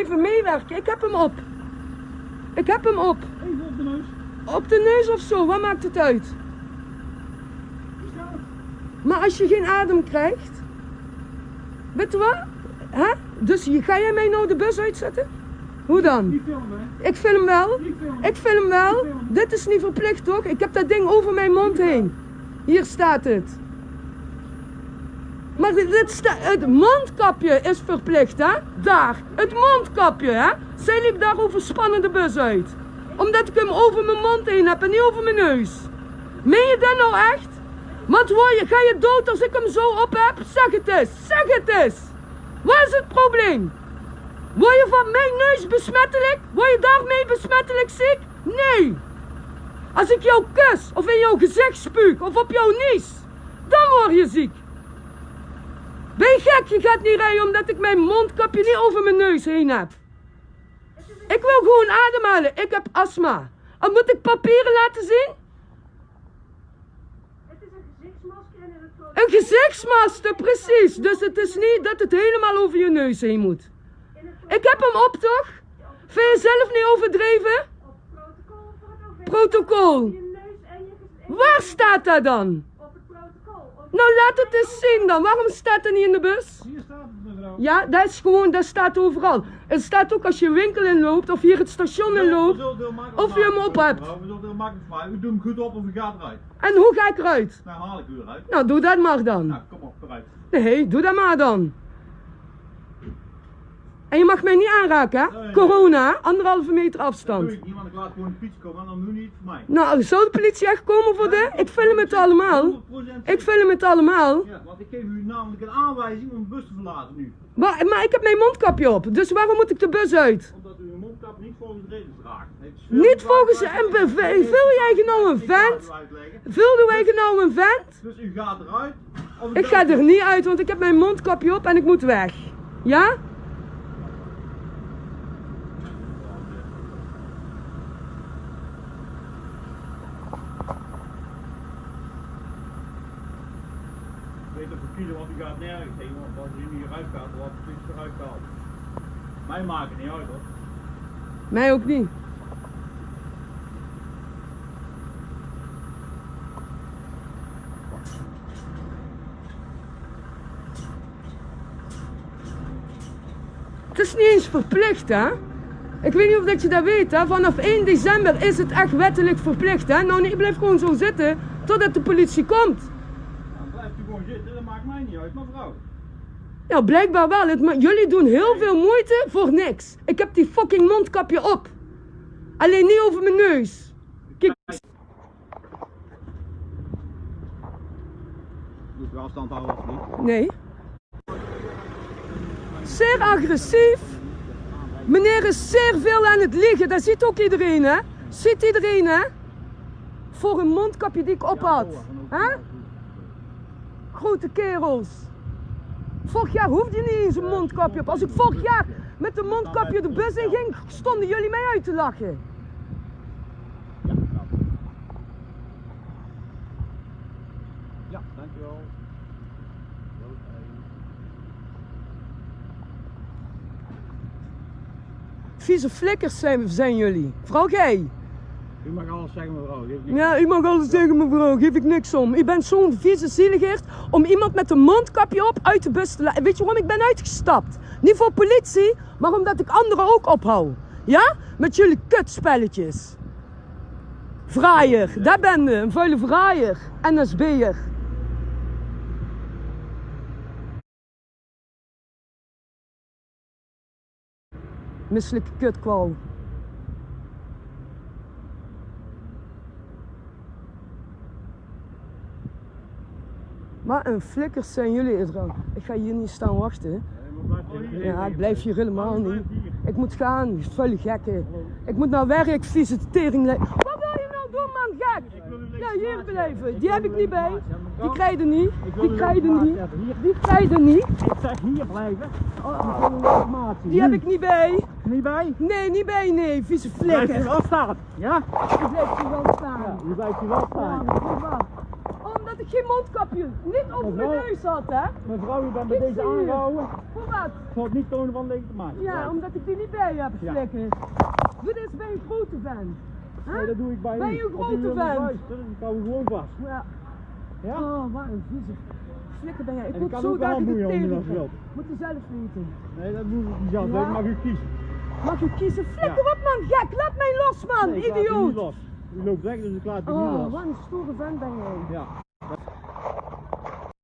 even meewerken. Ik heb hem op. Ik heb hem op. Even op de neus. Op de neus of zo, wat maakt het uit? Maar als je geen adem krijgt, weet je wat? Hè? Dus je- ga jij mij nou de bus uitzetten? Hoe dan? Niet filmen, hè? Ik film wel. Ik film wel. Dit is niet verplicht toch? Ik heb dat ding over mijn mond heen. Hier staat het. Maar dit, het mondkapje is verplicht, hè? Daar. Het mondkapje, hè? Zij liep daar overspannen de bus uit. Omdat ik hem over mijn mond heen heb en niet over mijn neus. Meen je dat nou echt? Want word je, ga je dood als ik hem zo op heb? Zeg het eens. Zeg het eens. Wat is het probleem? Word je van mijn neus besmettelijk? Word je daarmee besmettelijk ziek? Nee. Als ik jou kus, of in jouw gezicht spuug, of op jouw nies, dan word je ziek. Ben je gek? Je gaat niet rijden omdat ik mijn mondkapje niet over mijn neus heen heb. Ik wil gewoon ademhalen. Ik heb astma. En moet ik papieren laten zien? Het is een gezichtsmasker en een. Een gezichtsmasker, precies. Dus het is niet dat het helemaal over je neus heen moet. Ik heb hem op, toch? Vind je zelf niet overdreven? Protocol. Protocol. Waar staat dat dan? Op het protocol. Op Nou, laat het eens zien dan. Waarom staat het niet in de bus? Hier staat het, mevrouw. Ja, dat is gewoon, dat staat overal. Het staat ook als je winkel inloopt of hier het station inloopt. Of je hem op hebt. We zullen het heel makkelijk maken. U doet hem goed op of u gaat eruit. En hoe ga ik eruit? Nou haal ik u eruit. Nou, doe dat maar dan. Nou, kom op, eruit. Nee, doe dat maar dan. En je mag mij niet aanraken, hè? Nee. Corona, anderhalve meter Dat afstand. doe ik niet, want ik laat gewoon de fiets komen. Dan doe je niet voor mij. Nou, zou de politie echt komen voor dit? Ik film het allemaal. 100% Ik film het allemaal. Ja, want ik geef u namelijk een aanwijzing om de bus te verlaten nu. Maar, maar ik heb mijn mondkapje op, dus waarom moet ik de bus uit? Omdat u uw mondkap niet volgens de regels draagt. Niet volgens... En vul jij nou een vent? Vulde wij nou een vent? Dus u gaat eruit. of Ik ga er niet uit, want ik heb mijn mondkapje op en ik moet weg. Ja? Op een kilo, want u gaat nergens heen. Want als u niet eruit gaat, dan wordt de fiets eruit. Mij maakt het niet uit hoor. Mij ook niet. Het is niet eens verplicht, hè? Ik weet niet of dat je dat weet, hè? Vanaf 1 december is het echt wettelijk verplicht, hè? Nou, nee, blijf gewoon zo zitten totdat de politie komt. Gewoon zitten, dat maakt mij niet uit, mevrouw. Ja, blijkbaar wel. Het, maar jullie doen heel veel moeite voor niks. Ik heb die fucking mondkapje op. Alleen niet over mijn neus. Kijk, Moet u afstand houden of niet? nee. Zeer agressief. Meneer is zeer veel aan het liggen. Dat ziet ook iedereen, hè? Ziet iedereen, hè? Voor een mondkapje die ik op had. Hè? Grote kerels. Vorig jaar hoefde je niet eens een mondkapje op. Als ik vorig jaar met een mondkapje de bus in ging, stonden jullie mij uit te lachen. Ja, dankjewel. Vieze flikkers zijn, zijn jullie. Vooral jij. U mag alles zeggen mevrouw. Geef. Ja, u mag alles zeggen mevrouw, geef ik niks om. U bent zo'n vieze zieligerd om iemand met een mondkapje op uit de bus te laten. Weet je waarom ik ben uitgestapt? Niet voor politie, maar omdat ik anderen ook ophoud. Ja? Met jullie kutspelletjes. Vraaier, daar ben je, een vuile vraaier. NSB'er. Misselijke kutkwal. Maar een flikkers zijn jullie, Edra. Ik ga hier niet staan wachten. Ja, ik blijf hier helemaal niet. Ik moet gaan, vuile gekken. Ik moet naar werk, vieze tering. Wat wil je nou doen, man, gek? Ja, hier blijven. Die heb ik niet bij. Die krijg je niet. Die krijg je niet. Die krijg je niet. Ik zeg hier blijven. Oh. Die heb ik niet bij. niet bij. Nee, niet bij, nee, vieze Blijft u flikker. wel staan. Ja? Ik blijf hier wel staan. U blijft u wel staan. Ja, dat is waar. Omdat ik geen mondkapje. Niet over mijn neus had, hè? Mevrouw, u bent met deze u. aangehouden. Voor wat? Voor het niet tonen van legitimatie. Ja, omdat ik die niet bij heb, Ja. flikker. Dit is bij een grote vent. Huh? Nee, dat doe ik bij Ben u. je een u grote vent? Dan kan we gewoon vast. Ja. Ja? Oh, wat een vieze flikker ben jij. Ik kan zo dat ik de wilt. Moet je zelf weten. Nee, dat moet ik niet zelf. Ja? Dat mag u kiezen. Mag je kiezen? Flikker Ja. op man, gek. Laat mij los man, Nee, u idioot. los. U loopt weg, dus ik laat u niet Oh, los. wat een stoere vent ben jij. Ja.